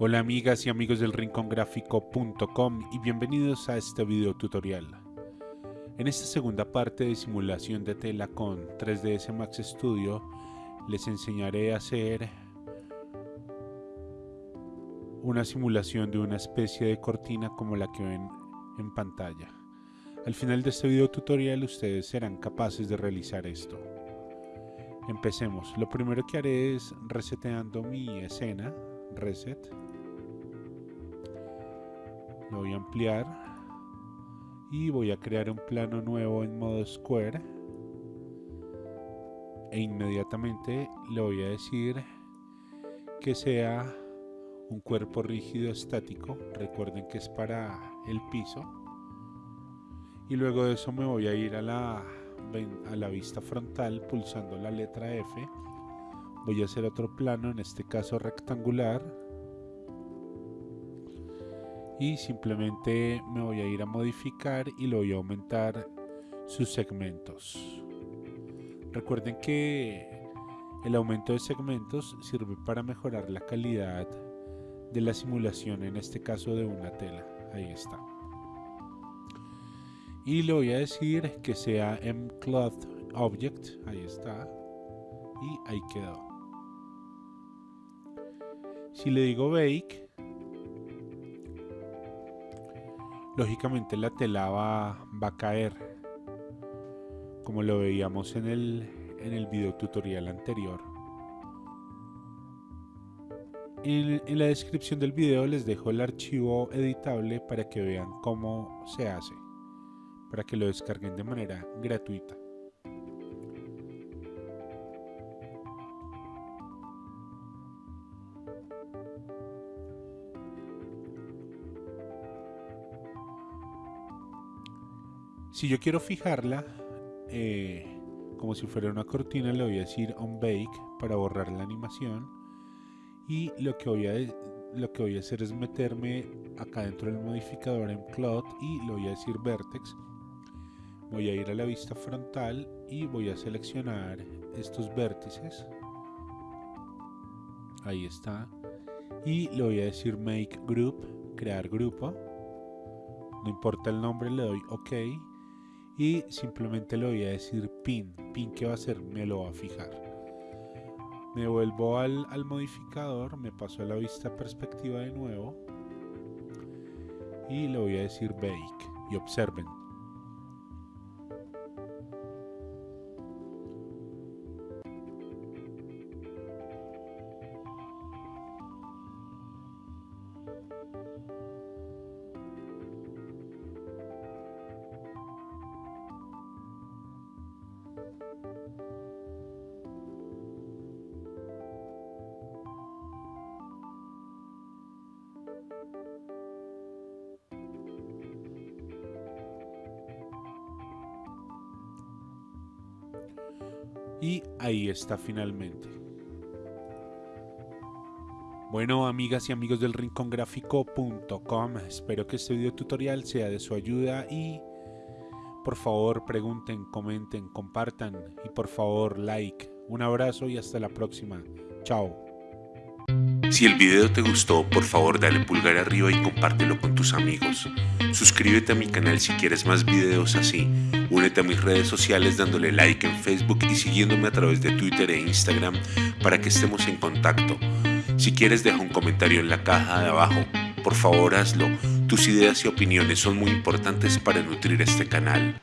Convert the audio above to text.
Hola amigas y amigos del rincongráfico.com y bienvenidos a este video tutorial. En esta segunda parte de simulación de tela con 3ds Max Studio les enseñaré a hacer una simulación de una especie de cortina como la que ven en pantalla. Al final de este video tutorial ustedes serán capaces de realizar esto. Empecemos. Lo primero que haré es reseteando mi escena, reset lo voy a ampliar y voy a crear un plano nuevo en modo square. E inmediatamente le voy a decir que sea un cuerpo rígido estático. Recuerden que es para el piso. Y luego de eso me voy a ir a la, a la vista frontal pulsando la letra F. Voy a hacer otro plano en este caso rectangular y simplemente me voy a ir a modificar y lo voy a aumentar sus segmentos. Recuerden que el aumento de segmentos sirve para mejorar la calidad de la simulación en este caso de una tela. Ahí está. Y le voy a decir que sea mcloth object. Ahí está. Y ahí quedó. Si le digo bake lógicamente la tela va, a caer como lo veíamos en el, en el video tutorial anterior. En, en la descripción del video les dejo el archivo editable para que vean cómo se hace para que lo descarguen de manera gratuita Si yo quiero fijarla eh, como si fuera una cortina, le voy a decir on bake para borrar la animación. Y lo que voy a, lo que voy a hacer es meterme acá dentro del modificador en plot y le voy a decir vertex. Voy a ir a la vista frontal y voy a seleccionar estos vértices. Ahí está. Y le voy a decir make group, crear grupo. No importa el nombre, le doy OK y simplemente le voy a decir pin, pin que va a hacer, me lo va a fijar. Me vuelvo al, al modificador, me paso a la vista perspectiva de nuevo y le voy a decir bake y observen, Y ahí está finalmente. Bueno, amigas y amigos del rincongráfico.com, espero que este video tutorial sea de su ayuda y por favor pregunten, comenten, compartan y por favor like. Un abrazo y hasta la próxima. Chao. Si el video te gustó, por favor dale pulgar arriba y compártelo con tus amigos. Suscríbete a mi canal si quieres más videos así. Únete a mis redes sociales dándole like en Facebook y siguiéndome a través de Twitter e Instagram para que estemos en contacto. Si quieres deja un comentario en la caja de abajo. Por favor hazlo. Tus ideas y opiniones son muy importantes para nutrir este canal.